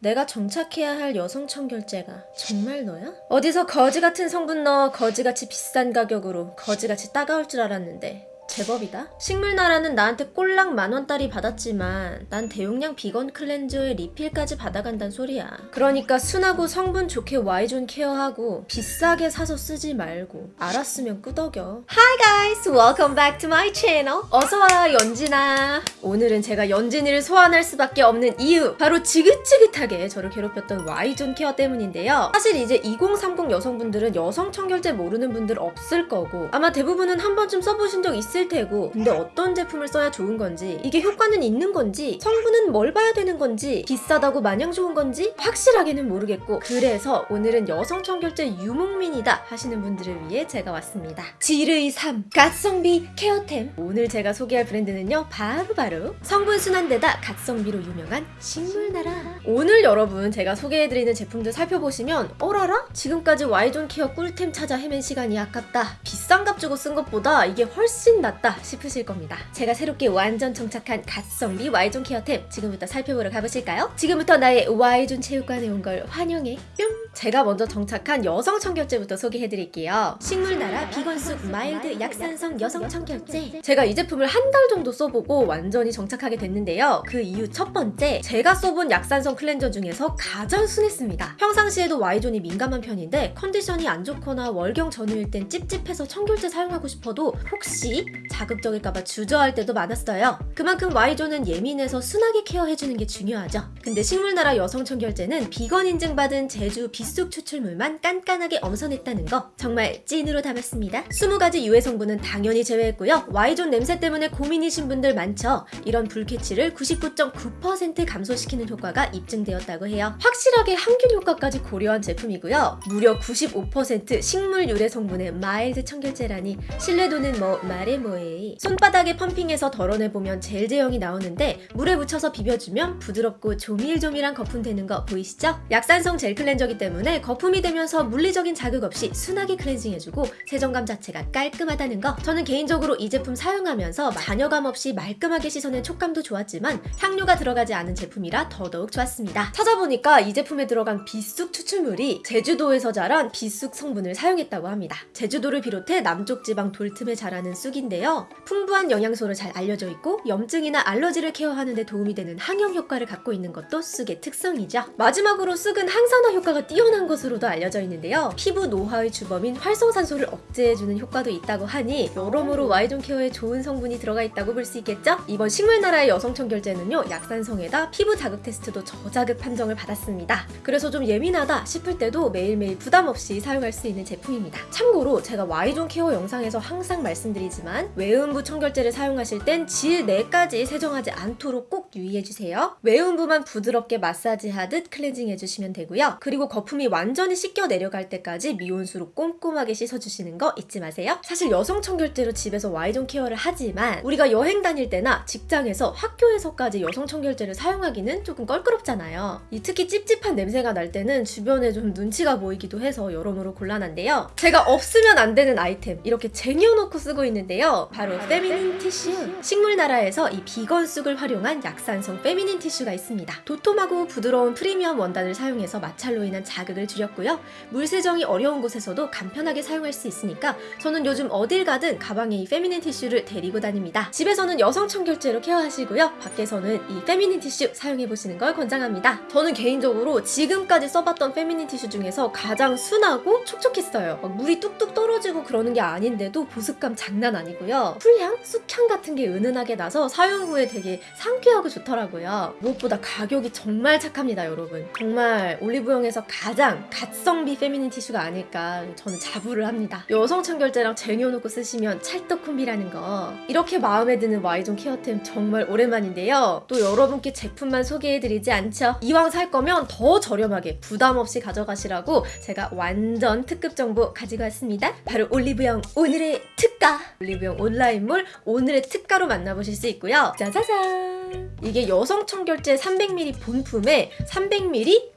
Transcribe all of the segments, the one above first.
내가 정착해야 할 여성 청결제가 정말 너야? 어디서 거지 같은 성분 넣어 거지같이 비싼 가격으로 거지같이 따가울 줄 알았는데 제법이다. 식물나라는 나한테 꼴랑 만원짜리 받았지만 난 대용량 비건 클렌저의 리필까지 받아간단 소리야. 그러니까 순하고 성분 좋게 Y존 케어하고 비싸게 사서 쓰지 말고 알았으면 끄덕여. Hi guys, welcome back to my channel. 어서와 연진아. 오늘은 제가 연진이를 소환할 수밖에 없는 이유 바로 지긋지긋하게 저를 괴롭혔던 Y존 케어 때문인데요. 사실 이제 2030 여성분들은 여성 청결제 모르는 분들 없을 거고 아마 대부분은 한 번쯤 써보신 적 있을 테고 근데 어떤 제품을 써야 좋은 건지 이게 효과는 있는 건지 성분은 뭘 봐야 되는 건지 비싸다고 마냥 좋은 건지 확실하게는 모르겠고 그래서 오늘은 여성 청결제 유목민이다 하시는 분들을 위해 제가 왔습니다. 지르이 3 갓성비 케어템 오늘 제가 소개할 브랜드는요 바로바로 성분 순한데다 갓성비로 유명한 식물나라 오늘 여러분 제가 소개해드리는 제품들 살펴보시면 어라라? 지금까지 Y존 케어 꿀템 찾아 헤맨 시간이 아깝다 비싼 값 주고 쓴 것보다 이게 훨씬 낫다 싶으실 겁니다. 제가 새롭게 완전 정착한 갓성비 Y존 케어템 지금부터 살펴보러 가보실까요? 지금부터 나의 Y존 체육관에 온 걸 환영해. 뿅! 제가 먼저 정착한 여성 청결제부터 소개해드릴게요. 식물나라 비건쑥 마일드 약산성 여성 청결제. 제가 이 제품을 한 달 정도 써보고 완전히 정착하게 됐는데요. 그 이유 첫 번째 제가 써본 약산성 클렌저 중에서 가장 순했습니다. 평상시에도 Y존이 민감한 편인데 컨디션이 안 좋거나 월경 전후일 땐 찝찝해서 청결제 사용하고 싶어도 혹시 자극적일까봐 주저할 때도 많았어요. 그만큼 Y존은 예민해서 순하게 케어해주는 게 중요하죠. 근데 식물나라 여성 청결제는 비건 인증받은 제주 비쑥 추출물만 깐깐하게 엄선했다는 거 정말 찐으로 담았습니다. 20가지 유해 성분은 당연히 제외했고요. Y존 냄새 때문에 고민이신 분들 많죠? 이런 불쾌취를 99.9% 감소시키는 효과가 입증되었다고 해요. 확실하게 항균 효과까지 고려한 제품이고요. 무려 95% 식물 유래 성분의 마일드 청결제라니 신뢰도는 뭐 말해 뭐해 손바닥에 펌핑해서 덜어내보면 젤 제형이 나오는데 물에 묻혀서 비벼주면 부드럽고 조밀조밀한 거품 되는 거 보이시죠? 약산성 젤 클렌저기 때문에 거품이 되면서 물리적인 자극 없이 순하게 클렌징해주고 세정감 자체가 깔끔하다는 거. 저는 개인적으로 이 제품 사용하면서 잔여감 없이 말끔하게 씻어낸 촉감도 좋았지만 향료가 들어가지 않은 제품이라 더더욱 좋았습니다. 찾아보니까 이 제품에 들어간 비쑥 추출물이 제주도에서 자란 비쑥 성분을 사용했다고 합니다. 제주도를 비롯해 남쪽 지방 돌틈에 자라는 쑥인 데요. 풍부한 영양소로 잘 알려져 있고 염증이나 알러지를 케어하는 데 도움이 되는 항염 효과를 갖고 있는 것도 쑥의 특성이죠. 마지막으로 쑥은 항산화 효과가 뛰어난 것으로도 알려져 있는데요. 피부 노화의 주범인 활성산소를 억제해주는 효과도 있다고 하니 여러모로 Y존 케어에 좋은 성분이 들어가 있다고 볼 수 있겠죠? 이번 식물나라의 여성 청결제는요 약산성에다 피부 자극 테스트도 저자극 판정을 받았습니다. 그래서 좀 예민하다 싶을 때도 매일매일 부담 없이 사용할 수 있는 제품입니다. 참고로 제가 Y존 케어 영상에서 항상 말씀드리지만 외음부 청결제를 사용하실 땐 질 내까지 세정하지 않도록 꼭 유의해주세요. 외음부만 부드럽게 마사지하듯 클렌징 해주시면 되고요. 그리고 거품이 완전히 씻겨 내려갈 때까지 미온수로 꼼꼼하게 씻어주시는 거 잊지 마세요. 사실 여성 청결제로 집에서 Y존 케어를 하지만 우리가 여행 다닐 때나 직장에서 학교에서까지 여성 청결제를 사용하기는 조금 껄끄럽잖아요. 이 특히 찝찝한 냄새가 날 때는 주변에 좀 눈치가 보이기도 해서 여러모로 곤란한데요. 제가 없으면 안 되는 아이템 이렇게 쟁여놓고 쓰고 있는데요 바로 페미닌 티슈 식물 나라에서 이 비건 쑥을 활용한 약산성 페미닌 티슈가 있습니다. 도톰하고 부드러운 프리미엄 원단을 사용해서 마찰로 인한 자극을 줄였고요. 물 세정이 어려운 곳에서도 간편하게 사용할 수 있으니까 저는 요즘 어딜 가든 가방에 이 페미닌 티슈를 데리고 다닙니다. 집에서는 여성 청결제로 케어하시고요. 밖에서는 이 페미닌 티슈 사용해보시는 걸 권장합니다. 저는 개인적으로 지금까지 써봤던 페미닌 티슈 중에서 가장 순하고 촉촉했어요. 막 물이 뚝뚝 떨어지고 그러는 게 아닌데도 보습감 장난 아니고 요. 풀향? 쑥향 같은 게 은은하게 나서 사용 후에 되게 상쾌하고 좋더라고요. 무엇보다 가격이 정말 착합니다 여러분. 정말 올리브영에서 가장 갓성비 페미닌 티슈가 아닐까 저는 자부를 합니다. 여성 청결제랑 쟁여놓고 쓰시면 찰떡 콤비라는 거. 이렇게 마음에 드는 Y존 케어템 정말 오랜만인데요. 또 여러분께 제품만 소개해드리지 않죠? 이왕 살 거면 더 저렴하게 부담 없이 가져가시라고 제가 완전 특급 정보 가지고 왔습니다. 바로 올리브영 오늘의 특가! 올리브영 온라인몰 오늘의 특가로 만나보실 수 있고요. 짜자잔! 이게 여성 청결제 300ml 본품에 300ml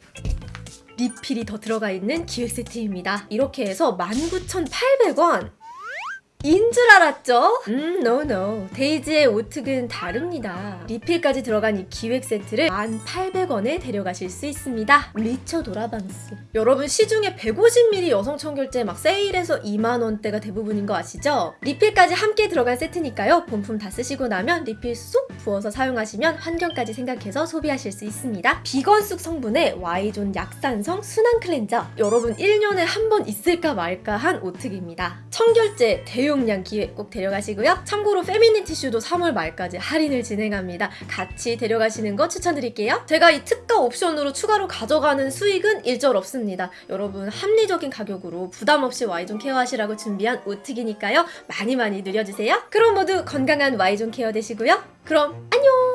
리필이 더 들어가 있는 기획 세트입니다. 이렇게 해서 19,800원 인 줄 알았죠? 음, no, no. 데이지의 오특은 다릅니다. 리필까지 들어간 이 기획 세트를 1,800원에 데려가실 수 있습니다. 미쳐 도라방스. 여러분, 시중에 150ml 여성 청결제 막 세일해서 2만원대가 대부분인 거 아시죠? 리필까지 함께 들어간 세트니까요. 본품 다 쓰시고 나면 리필 쏙 부어서 사용하시면 환경까지 생각해서 소비하실 수 있습니다. 비건쑥 성분의 Y존 약산성 순한 클렌저. 여러분, 1년에 한 번 있을까 말까 한 오특입니다. 청결제 대용 량 기획 꼭 데려가시고요. 참고로 페미닌 티슈도 3월 말까지 할인을 진행합니다. 같이 데려가시는 거 추천드릴게요. 제가 이 특가 옵션으로 추가로 가져가는 수익은 일절 없습니다. 여러분 합리적인 가격으로 부담 없이 Y존 케어하시라고 준비한 오특이니까요. 많이 많이 누려주세요. 그럼 모두 건강한 Y존 케어 되시고요. 그럼 안녕!